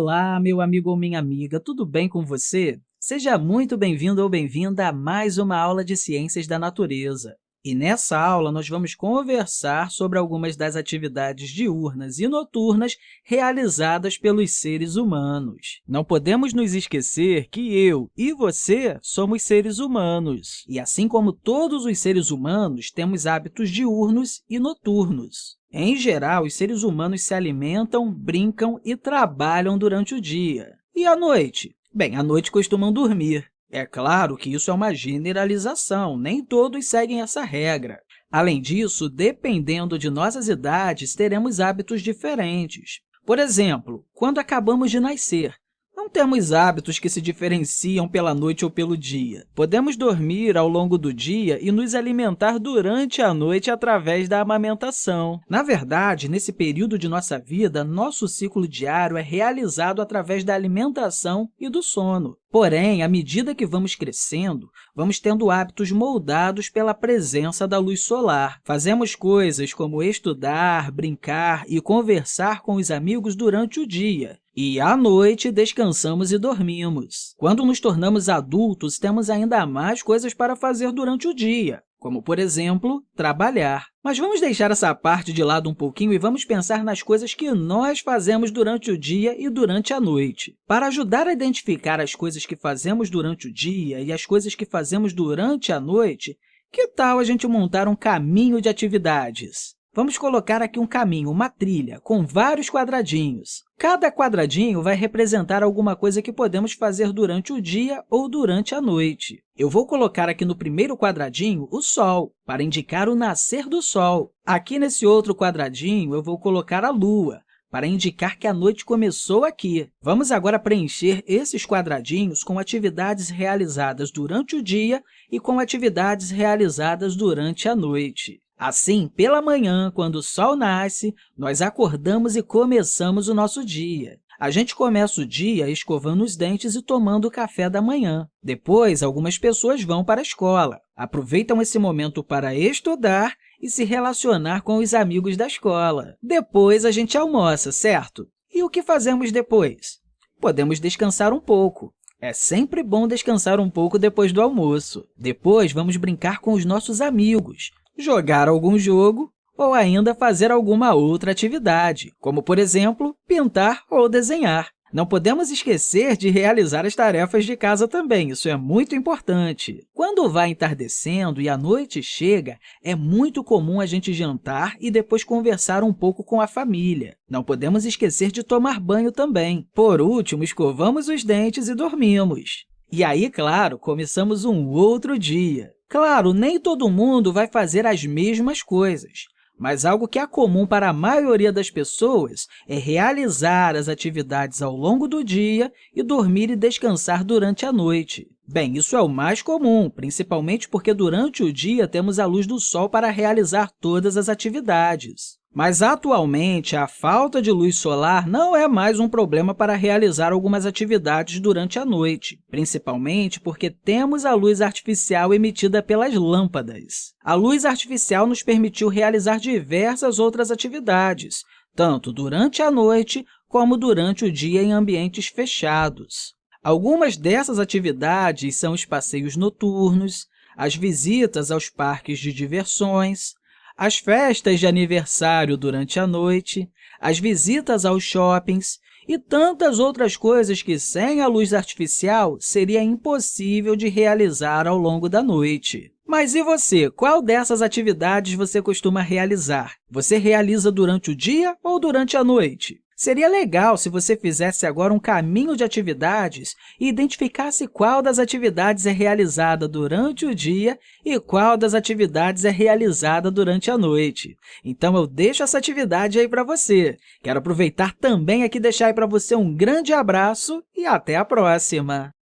Olá, meu amigo ou minha amiga, tudo bem com você? Seja muito bem-vindo ou bem-vinda a mais uma aula de Ciências da Natureza. E nessa aula, nós vamos conversar sobre algumas das atividades diurnas e noturnas realizadas pelos seres humanos. Não podemos nos esquecer que eu e você somos seres humanos, e assim como todos os seres humanos, temos hábitos diurnos e noturnos. Em geral, os seres humanos se alimentam, brincam e trabalham durante o dia. E à noite? Bem, à noite costumam dormir. É claro que isso é uma generalização, nem todos seguem essa regra. Além disso, dependendo de nossas idades, teremos hábitos diferentes. Por exemplo, quando acabamos de nascer, não temos hábitos que se diferenciam pela noite ou pelo dia. Podemos dormir ao longo do dia e nos alimentar durante a noite através da amamentação. Na verdade, nesse período de nossa vida, nosso ciclo diário é realizado através da alimentação e do sono. Porém, à medida que vamos crescendo, vamos tendo hábitos moldados pela presença da luz solar. Fazemos coisas como estudar, brincar e conversar com os amigos durante o dia, e, à noite, descansamos e dormimos. Quando nos tornamos adultos, temos ainda mais coisas para fazer durante o dia, como, por exemplo, trabalhar. Mas vamos deixar essa parte de lado um pouquinho e vamos pensar nas coisas que nós fazemos durante o dia e durante a noite. Para ajudar a identificar as coisas que fazemos durante o dia e as coisas que fazemos durante a noite, que tal a gente montar um caminho de atividades? Vamos colocar aqui um caminho, uma trilha, com vários quadradinhos. Cada quadradinho vai representar alguma coisa que podemos fazer durante o dia ou durante a noite. Eu vou colocar aqui no primeiro quadradinho o Sol, para indicar o nascer do Sol. Aqui nesse outro quadradinho, eu vou colocar a Lua, para indicar que a noite começou aqui. Vamos agora preencher esses quadradinhos com atividades realizadas durante o dia e com atividades realizadas durante a noite. Assim, pela manhã, quando o sol nasce, nós acordamos e começamos o nosso dia. A gente começa o dia escovando os dentes e tomando o café da manhã. Depois, algumas pessoas vão para a escola, aproveitam esse momento para estudar e se relacionar com os amigos da escola. Depois, a gente almoça, certo? E o que fazemos depois? Podemos descansar um pouco. É sempre bom descansar um pouco depois do almoço. Depois, vamos brincar com os nossos amigos jogar algum jogo ou ainda fazer alguma outra atividade, como, por exemplo, pintar ou desenhar. Não podemos esquecer de realizar as tarefas de casa também, isso é muito importante. Quando vai entardecendo e a noite chega, é muito comum a gente jantar e depois conversar um pouco com a família. Não podemos esquecer de tomar banho também. Por último, escovamos os dentes e dormimos. E aí, claro, começamos um outro dia. Claro, nem todo mundo vai fazer as mesmas coisas, mas algo que é comum para a maioria das pessoas é realizar as atividades ao longo do dia e dormir e descansar durante a noite. Bem, isso é o mais comum, principalmente porque durante o dia temos a luz do sol para realizar todas as atividades. Mas, atualmente, a falta de luz solar não é mais um problema para realizar algumas atividades durante a noite, principalmente porque temos a luz artificial emitida pelas lâmpadas. A luz artificial nos permitiu realizar diversas outras atividades, tanto durante a noite como durante o dia em ambientes fechados. Algumas dessas atividades são os passeios noturnos, as visitas aos parques de diversões, as festas de aniversário durante a noite, as visitas aos shoppings e tantas outras coisas que, sem a luz artificial, seria impossível de realizar ao longo da noite. Mas e você? Qual dessas atividades você costuma realizar? Você realiza durante o dia ou durante a noite? Seria legal se você fizesse agora um caminho de atividades e identificasse qual das atividades é realizada durante o dia e qual das atividades é realizada durante a noite. Então, eu deixo essa atividade aí para você. Quero aproveitar também aqui e deixar para você um grande abraço e até a próxima!